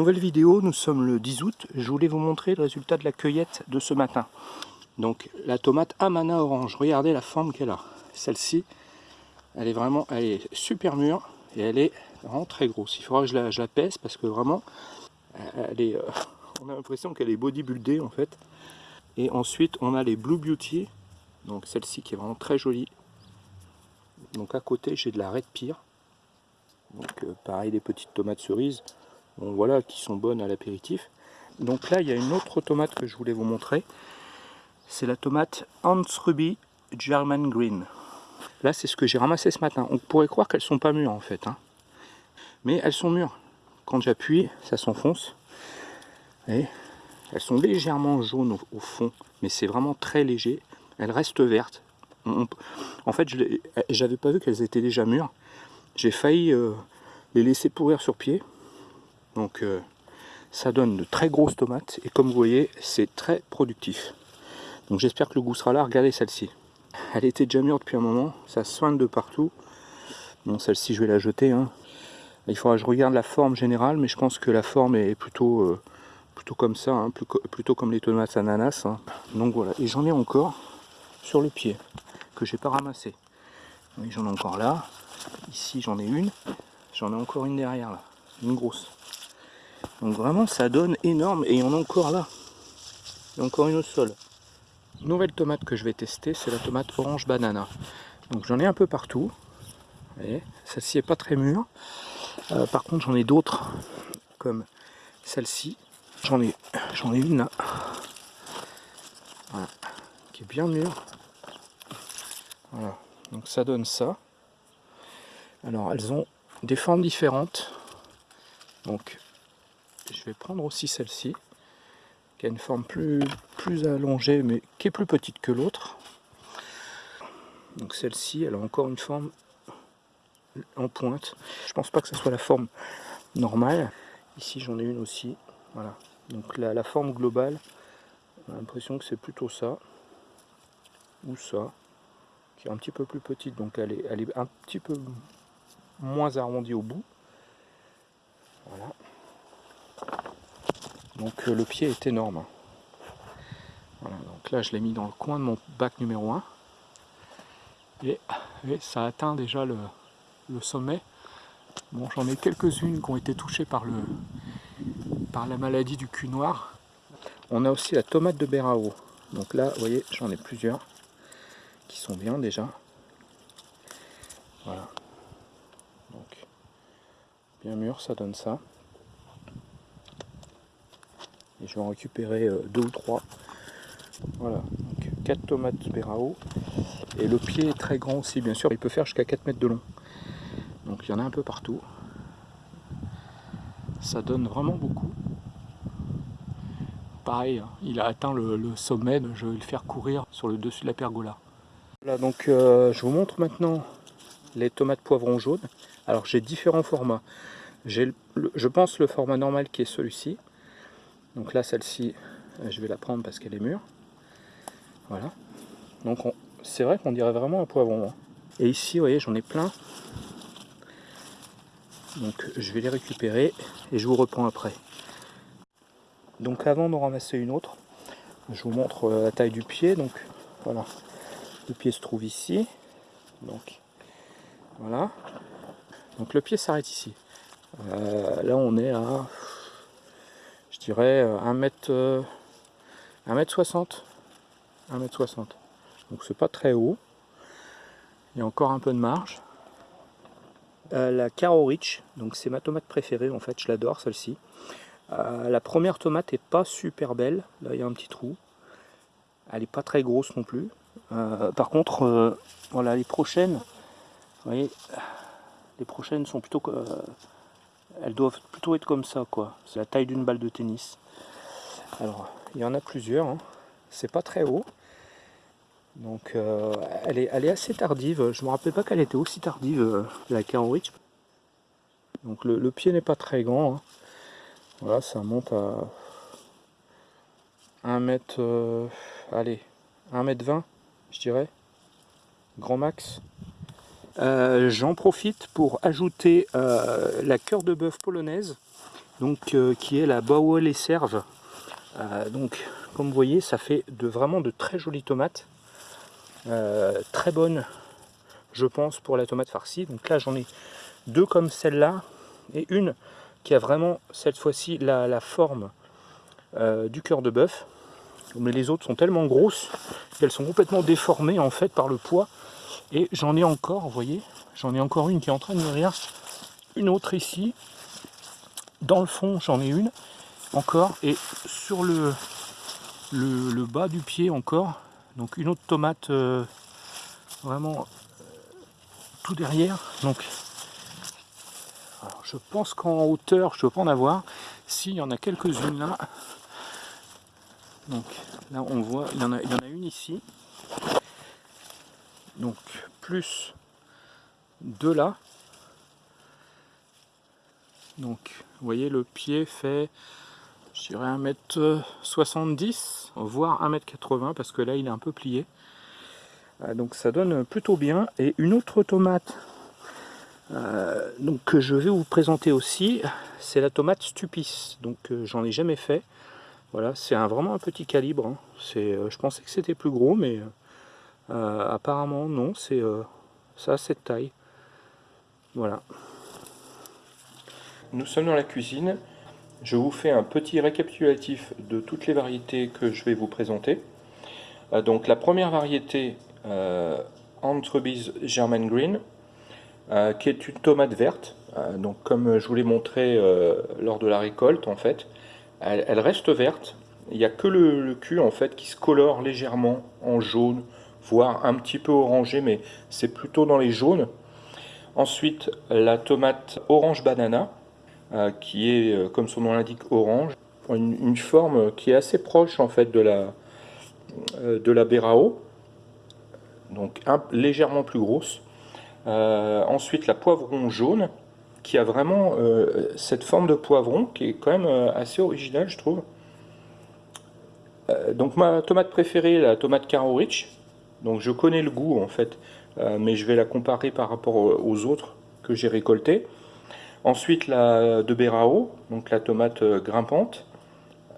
nouvelle vidéo, nous sommes le 10 août. Je voulais vous montrer le résultat de la cueillette de ce matin. Donc la tomate Amana orange, regardez la forme qu'elle a. Celle-ci, elle est vraiment, elle est super mûre et elle est vraiment très grosse. Il faudra que je la, pèse parce que vraiment, elle est, euh, on a l'impression qu'elle est bodybuildée en fait. Et ensuite, on a les Blue Beauty, donc celle-ci qui est vraiment très jolie. Donc à côté, j'ai de la Red Pear. Donc euh, pareil, des petites tomates cerises voilà, qui sont bonnes à l'apéritif. Donc là, il y a une autre tomate que je voulais vous montrer. C'est la tomate Hans Ruby German Green. Là, c'est ce que j'ai ramassé ce matin. On pourrait croire qu'elles sont pas mûres en fait. Hein. Mais elles sont mûres. Quand j'appuie, ça s'enfonce. Et elles sont légèrement jaunes au, fond, mais c'est vraiment très léger. Elles restent vertes. en fait, je j'avais pas vu qu'elles étaient déjà mûres. J'ai failli euh, les laisser pourrir sur pied. Donc euh, ça donne de très grosses tomates et comme vous voyez c'est très productif. Donc j'espère que le goût sera là. Regardez celle-ci. Elle était déjà mûre depuis un moment, ça soigne de partout. Bon celle-ci je vais la jeter. Hein. Il faudra que je regarde la forme générale mais je pense que la forme est plutôt, euh, plutôt comme ça, hein, plutôt comme les tomates ananas. Hein. Donc voilà, et j'en ai encore sur le pied que j'ai pas ramassé. J'en ai encore là, ici j'en ai une, j'en ai encore une derrière là, une grosse. Donc vraiment ça donne énorme et on a encore là. A encore une au sol. Nouvelle tomate que je vais tester, c'est la tomate orange banana. Donc j'en ai un peu partout. Celle-ci est pas très mûre. Euh, par contre j'en ai d'autres comme celle-ci. J'en ai, j'en ai une là. Voilà. Qui est bien mûre. Voilà. Donc ça donne ça. Alors elles ont des formes différentes. Donc je vais prendre aussi celle-ci, qui a une forme plus, allongée, mais qui est plus petite que l'autre. Donc celle-ci, elle a encore une forme en pointe. Je pense pas que ce soit la forme normale. Ici, j'en ai une aussi. Voilà. Donc la, forme globale, on l'impression que c'est plutôt ça. Ou ça. Qui est un petit peu plus petite. Donc elle est, elle est un petit peu moins arrondie au bout. Voilà. Donc euh, le pied est énorme. donc là je l'ai mis dans le coin de mon bac numéro 1. Et, ça atteint déjà le, sommet. Bon j'en ai quelques-unes qui ont été touchées par, le, par la maladie du cul noir. On a aussi la tomate de Berao. Donc là, vous voyez, j'en ai plusieurs qui sont bien déjà. Voilà. Donc, bien mûr, ça donne ça. Je vais en récupérer euh, deux ou trois. Voilà, donc 4 tomates Berao. Et le pied est très grand aussi, bien sûr. Il peut faire jusqu'à 4 mètres de long. Donc il y en a un peu partout. Ça donne vraiment beaucoup. Pareil, hein, il a atteint le, sommet, je vais le faire courir sur le dessus de la pergola. Voilà, donc euh, je vous montre maintenant les tomates poivrons jaunes. Alors j'ai différents formats. Je pense, le format normal qui est celui-ci. Donc là, celle-ci, euh, je vais la prendre parce qu'elle est mûre. Voilà. Donc c'est vrai qu'on dirait vraiment un poivron. Hein. Et ici, vous voyez, j'en ai plein. Donc je vais les récupérer et je vous reprends après. Donc avant d'en ramasser une autre, je vous montre euh, la taille du pied. Donc voilà, le pied se trouve ici. Donc voilà. Donc le pied s'arrête ici. Euh, là on est à dirais 1 mètre, 1 mètre 60 1 mètre 60 donc c'est pas très haut. Il y a encore un peu de marge. Euh, la Caro Rich donc c'est ma tomate préférée en fait je l'adore celle-ci. Euh, la première tomate est pas super belle. Là il y a un petit trou. Elle est pas très grosse non plus. Euh, par contre voilà les prochaines voyez les prochaines sont plutôt elles doivent plutôt être comme ça quoi. C'est la taille d'une balle de tennis. Alors il y en a plusieurs hein. c'est pas très haut. Donc euh, elle, est, assez tardive. Je me rappelle pas qu'elle était aussi tardive euh, la Caro Rich donc le, pied n'est pas très grand hein. voilà ça monte à 1 mètre euh, allez 1 mètre 20 je dirais. Grand max euh, j'en profite pour ajouter euh, la cœur de bœuf polonaise donc, euh, qui est la Bauer les Serves. donc comme vous voyez ça fait vraiment de très jolies tomates. très bonnes je pense pour la tomate farcie. Donc là j'en ai deux comme celle-là et une qui a vraiment cette fois-ci la, forme du cœur de bœuf mais les autres sont tellement grosses qu'elles sont complètement déformées en fait par le poids et j'en ai encore, vous voyez, j'en ai encore une qui est en train de mûrir, une autre ici, dans le fond j'en ai une encore, et sur le, le, bas du pied encore, donc une autre tomate euh, vraiment euh, tout derrière, donc je pense qu'en hauteur je ne dois pas en avoir, s'il y en a quelques-unes là, donc là on voit, il y en a, il y en a une ici, donc plus de là. Donc vous voyez le pied fait je dirais 1m70 voire 1m80 parce que là il est un peu plié. Euh, donc ça donne plutôt bien. Et une autre tomate euh, donc, que je vais vous présenter aussi, c'est la tomate Stupis. Donc euh, j'en ai jamais fait. Voilà, c'est vraiment un petit calibre. Hein. je pensais que c'était plus gros, mais apparemment non, c'est euh, ça cette taille. Voilà. Nous sommes dans la cuisine. Je vous fais un petit récapitulatif de toutes les variétés que je vais vous présenter. Euh, donc la première variété, euh, German Green, qui est une tomate verte. donc comme je vous l'ai montré lors de la récolte en fait, elle, reste verte. Il n'y a que le, le, cul en fait qui se colore légèrement en jaune voire un petit peu orangé, mais c'est plutôt dans les jaunes. Ensuite, la tomate orange banana, euh, qui est, euh, comme son nom l'indique, orange. Une, forme qui est assez proche en fait de la, euh, de la Berao, donc légèrement plus grosse. ensuite, la poivron jaune, qui a vraiment cette forme de poivron, qui est quand même assez originale, je trouve. donc ma tomate préférée, la tomate Caro Rich, donc je connais le goût en fait, euh, mais je vais la comparer par rapport aux autres que j'ai récoltés. Ensuite la de Berao, donc la tomate euh, grimpante.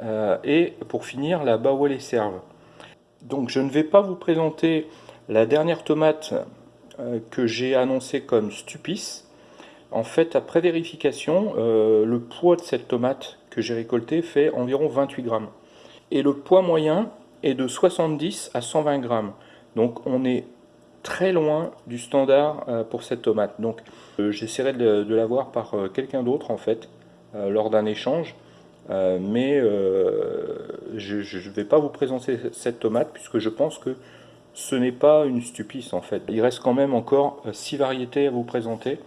Euh, et pour finir la Bawale Serve. Donc je ne vais pas vous présenter la dernière tomate que j'ai annoncée comme Stupis. En fait, après vérification, le poids de cette tomate que j'ai récoltée fait environ 28 grammes. Et le poids moyen est de 70 à 120 grammes. Donc on est très loin du standard euh, pour cette tomate. Donc euh, j'essaierai de, l'avoir par euh, quelqu'un d'autre en fait, lors d'un échange. mais je ne vais pas vous présenter cette tomate puisque je pense que ce n'est pas une stupice en fait. Il reste quand même encore six variétés à vous présenter.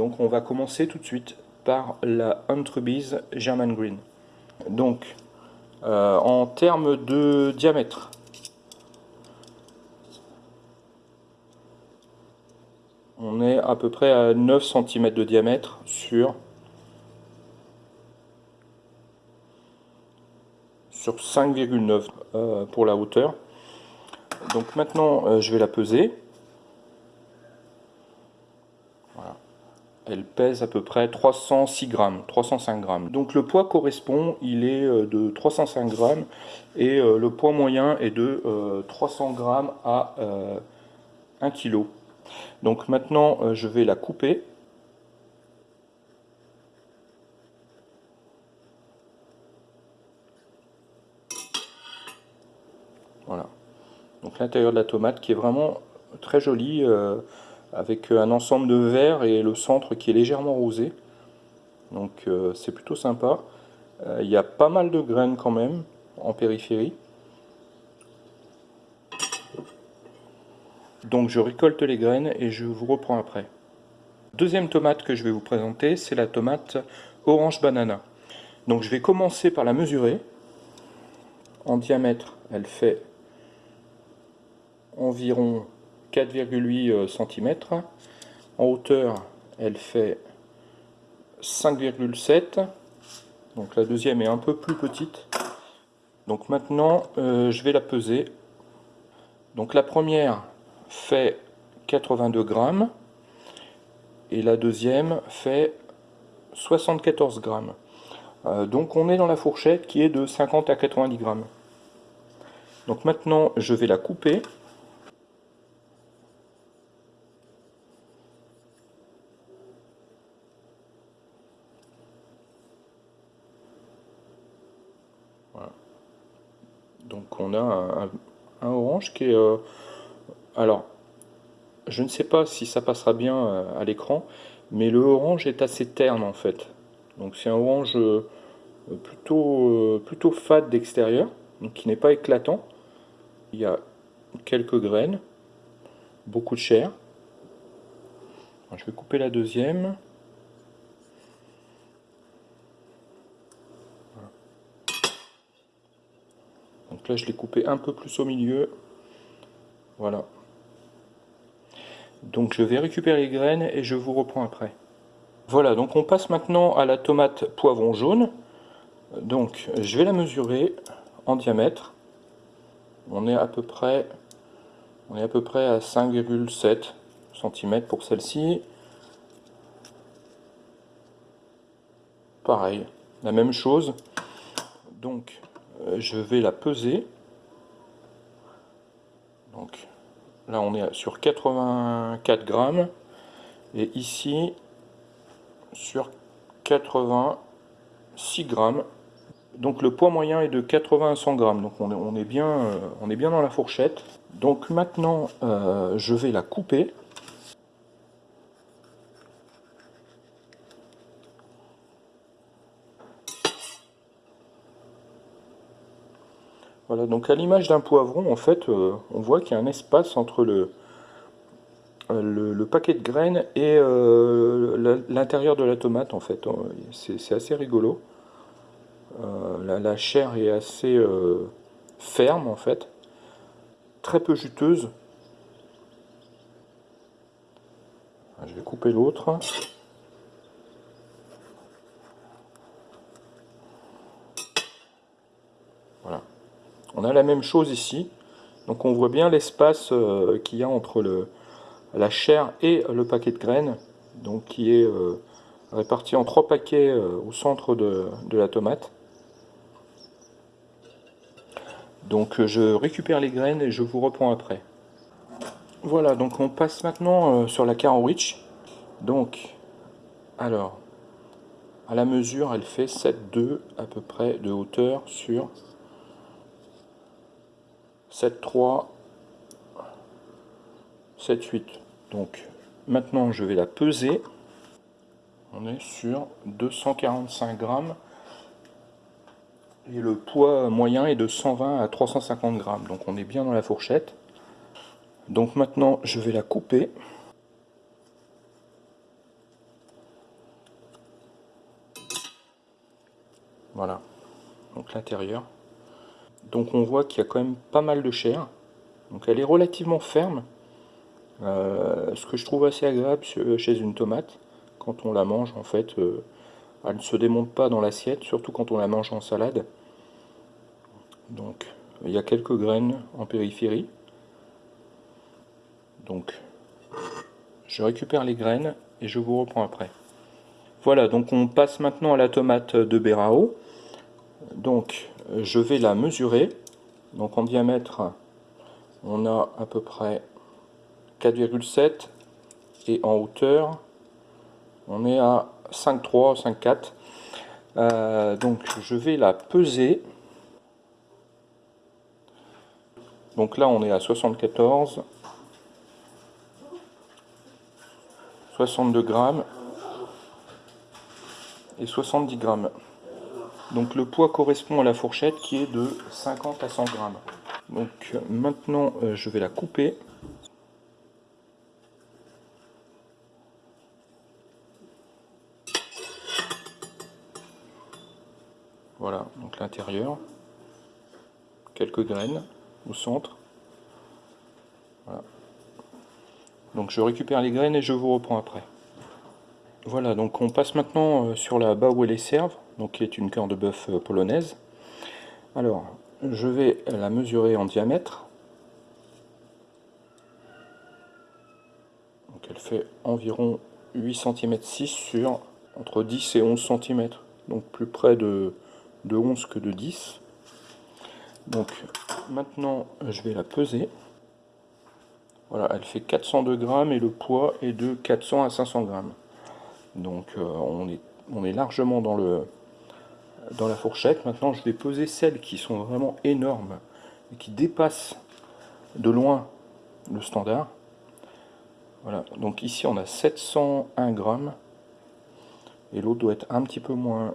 donc on va commencer tout de suite par la Huntrubis German Green. Donc en termes de diamètre, on est à peu près à 9 cm de diamètre sur sur 5,9 euh, pour la hauteur. Donc maintenant euh, je vais la peser. Elle pèse à peu près 306 grammes, 305 grammes. Donc le poids correspond, il est euh, de 305 grammes et le poids moyen est de 300 grammes à 1 kg. Donc maintenant, euh, je vais la couper. Voilà. Donc l'intérieur de la tomate qui est vraiment très joli, euh, avec un ensemble de verre et le centre qui est légèrement rosé. Donc euh, c'est plutôt sympa. Il y a pas mal de graines quand même en périphérie. Donc je récolte les graines et je vous reprends après. Deuxième tomate que je vais vous présenter, c'est la tomate orange banana. Donc je vais commencer par la mesurer. En diamètre, elle fait environ 4,8 euh, cm. En hauteur, elle fait 5,7 donc la deuxième est un peu plus petite. Donc maintenant, euh, je vais la peser. Donc la première, fait 82 grammes et la deuxième fait 74 grammes. Euh, donc on est dans la fourchette qui est de 50 à 90 grammes. Donc maintenant je vais la couper. Donc on a un, orange qui est... Euh, alors, je ne sais pas si ça passera bien euh, à l'écran, mais le orange est assez terne en fait. Donc c'est un orange euh, plutôt, plutôt fade d'extérieur, qui n'est pas éclatant. Il y a quelques graines, beaucoup de chair. je vais couper la deuxième. Donc là, je l'ai coupé un peu plus au milieu. Voilà. Donc je vais récupérer les graines et je vous reprends après. Voilà, donc on passe maintenant à la tomate poivron jaune. Donc je vais la mesurer en diamètre. On est à peu près, on est à, peu près à 5,7 cm pour celle-ci. Pareil, la même chose. Donc euh, je vais la peser. Donc là on est sur 84 grammes et ici sur 86 grammes. Donc le poids moyen est de 80 à 100 grammes. Donc on est, bien, euh, on est bien dans la fourchette. Donc maintenant euh, je vais la couper. Donc à l'image d'un poivron, en fait, euh, on voit qu'il y a un espace entre le, euh, le, paquet de graines et euh, l'intérieur de la tomate, en fait. C'est assez rigolo. La, chair est assez ferme, en fait. Très peu juteuse. Je vais couper l'autre. On a la même chose ici. Donc on voit bien l'espace euh, qu'il y a entre la chair et le paquet de graines, donc qui est euh, réparti en trois paquets euh, au centre de, la tomate. Donc je récupère les graines et je vous reprends après. Voilà, donc on passe maintenant sur la Caron Rich. Donc, alors, à la mesure, elle fait 7,2 à peu près de hauteur sur 7, 3, 7, 8. Donc maintenant je vais la peser. On est sur 245 grammes. Et le poids moyen est de 120 à 350 grammes. Donc on est bien dans la fourchette. Donc maintenant je vais la couper. Voilà. Donc l'intérieur. Donc on voit qu'il y a quand même pas mal de chair. Donc elle est relativement ferme. Euh, ce que je trouve assez agréable chez une tomate. Quand on la mange, en fait, euh, elle ne se démonte pas dans l'assiette, surtout quand on la mange en salade. Donc il y a quelques graines en périphérie. Donc je récupère les graines et je vous reprends après. Voilà, donc on passe maintenant à la tomate de Berao. Donc je vais la mesurer. Donc en diamètre, on a à peu près 4,7 et en hauteur, on est à 5,3, 5,4. Euh, donc je vais la peser. Donc là on est à 74, 62 grammes et 70 grammes. Donc le poids correspond à la fourchette qui est de 50 à 100 grammes. Donc maintenant euh, je vais la couper. Voilà, donc l'intérieur. Quelques graines au centre. Voilà. Donc je récupère les graines et je vous reprends après. Voilà, donc on passe maintenant euh, sur la bas où elle est serve qui est une cœur de bœuf euh, polonaise. Alors, je vais la mesurer en diamètre. Donc elle fait environ 8 cm 6 sur entre 10 et 11 cm. donc plus près de, de 11 que de 10. Donc maintenant je vais la peser. Voilà, elle fait 402 grammes et le poids est de 400 à 500 grammes. Donc euh, on est largement dans, le, dans la fourchette. Maintenant je vais peser celles qui sont vraiment énormes et qui dépassent de loin le standard. Voilà, donc ici on a 701 grammes et l'autre doit être un petit peu moins.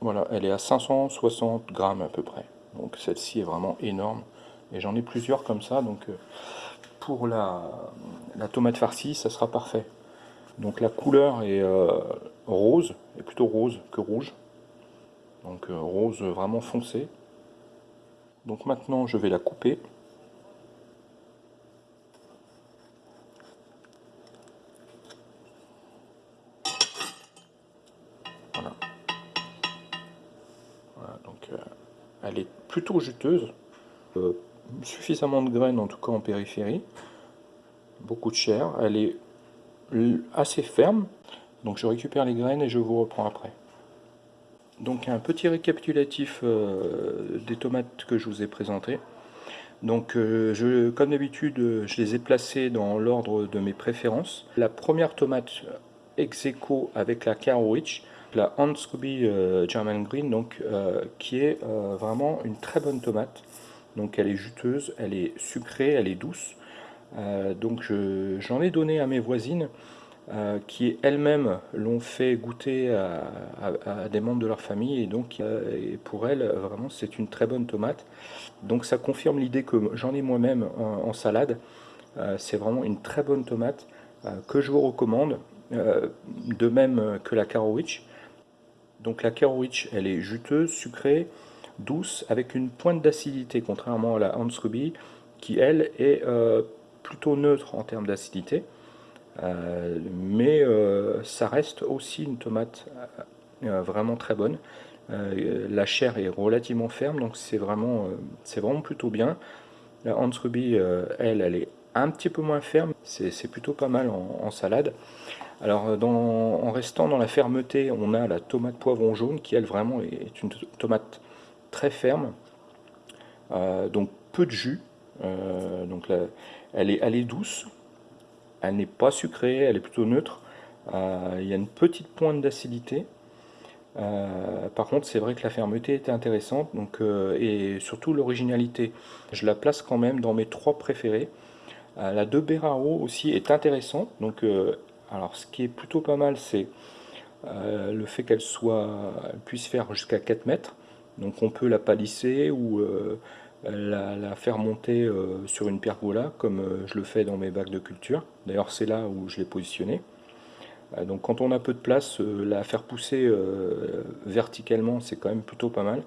Voilà, elle est à 560 grammes à peu près. Donc celle-ci est vraiment énorme et j'en ai plusieurs comme ça. Donc euh, pour la, la, tomate farcie, ça sera parfait. Donc la couleur est euh, rose, est plutôt rose que rouge. Donc euh, rose vraiment foncé. Donc maintenant je vais la couper. elle est plutôt juteuse, euh, suffisamment de graines en tout cas en périphérie, beaucoup de chair, elle est assez ferme, donc je récupère les graines et je vous reprends après. Donc un petit récapitulatif euh, des tomates que je vous ai présentées. Donc euh, comme d'habitude, je les ai placées dans l'ordre de mes préférences. La première tomate ex avec la Caro Rich, la Hans euh, German Green, donc, qui est vraiment une très bonne tomate. Donc elle est juteuse, elle est sucrée, elle est douce. donc j'en ai donné à mes voisines qui elles-mêmes l'ont fait goûter à, des membres de leur famille. Et donc pour elles vraiment c'est une très bonne tomate. Donc ça confirme l'idée que j'en ai moi-même en, salade. C'est vraiment une très bonne tomate que je vous recommande de même que la Carowitch donc la Kerowitch, elle est juteuse, sucrée, douce, avec une pointe d'acidité, contrairement à la Hans Ruby, qui elle est euh, plutôt neutre en termes d'acidité. Euh, mais euh, ça reste aussi une tomate vraiment très bonne. la chair est relativement ferme, donc c'est vraiment, c'est vraiment plutôt bien. La Hans Ruby, elle, elle est un petit peu moins ferme, c'est plutôt pas mal en salade. Alors, en restant dans la fermeté, on a la tomate poivron jaune qui, elle, vraiment est une tomate très ferme. Euh, donc, peu de jus. Euh, donc, elle, est, elle est douce. Elle n'est pas sucrée, elle est plutôt neutre. Euh, il y a une petite pointe d'acidité. par contre, c'est vrai que la fermeté était intéressante donc, et surtout l'originalité. Je la place quand même dans mes trois préférés. la de Beraro aussi est intéressante, donc alors ce qui est plutôt pas mal, c'est euh, le fait qu'elle soit, puisse faire jusqu'à 4 mètres. Donc on peut la palisser ou euh, la, faire monter euh, sur une pergola, comme je le fais dans mes bacs de culture. D'ailleurs c'est là où je l'ai positionné. donc quand on a peu de place, la faire pousser verticalement, c'est quand même plutôt pas mal.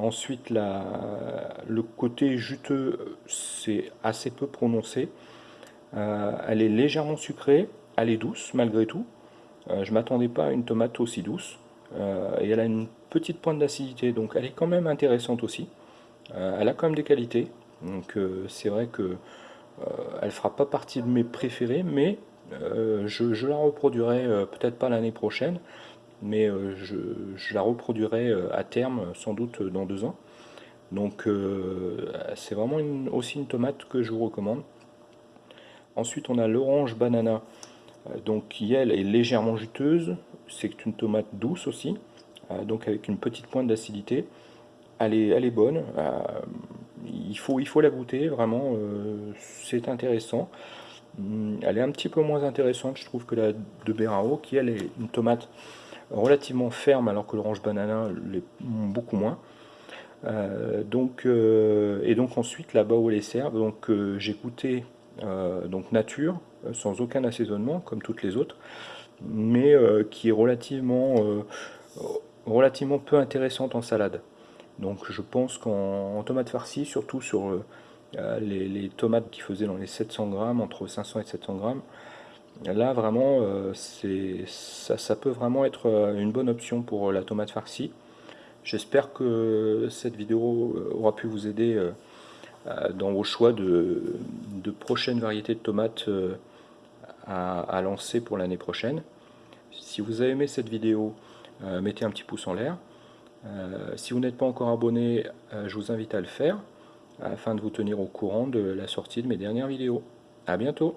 ensuite, le côté juteux, c'est assez peu prononcé. Euh, elle est légèrement sucrée, elle est douce malgré tout. Euh, je ne m'attendais pas à une tomate aussi douce. Euh, et elle a une petite pointe d'acidité, donc elle est quand même intéressante aussi. elle a quand même des qualités, donc c'est vrai que elle fera pas partie de mes préférés, mais je, la reproduirai peut-être pas l'année prochaine, mais je, la reproduirai à terme, sans doute dans deux ans. Donc c'est vraiment aussi une tomate que je vous recommande. Ensuite, on a l'orange banana, euh, donc qui elle est légèrement juteuse. C'est une tomate douce aussi, euh, donc avec une petite pointe d'acidité. Elle est, elle est bonne. Euh, il, faut, la goûter, vraiment, c'est intéressant. Hum, elle est un petit peu moins intéressante, je trouve, que la de Berao, qui elle est une tomate relativement ferme, alors que l'orange banana l'est beaucoup moins. donc, et donc ensuite la bas où les serve, donc j'ai goûté euh, donc nature, euh, sans aucun assaisonnement, comme toutes les autres, mais euh, qui est relativement, relativement peu intéressante en salade. Donc je pense qu'en tomate farcie, surtout sur les, tomates qui faisaient dans les 700 grammes, entre 500 et 700 grammes, là vraiment ça, ça, peut vraiment être une bonne option pour la tomate farcie. J'espère que cette vidéo aura pu vous aider euh, dans vos choix de, prochaines variétés de tomates euh, à, lancer pour l'année prochaine. Si vous avez aimé cette vidéo, mettez un petit pouce en l'air. si vous n'êtes pas encore abonné, je vous invite à le faire afin de vous tenir au courant de la sortie de mes dernières vidéos. A bientôt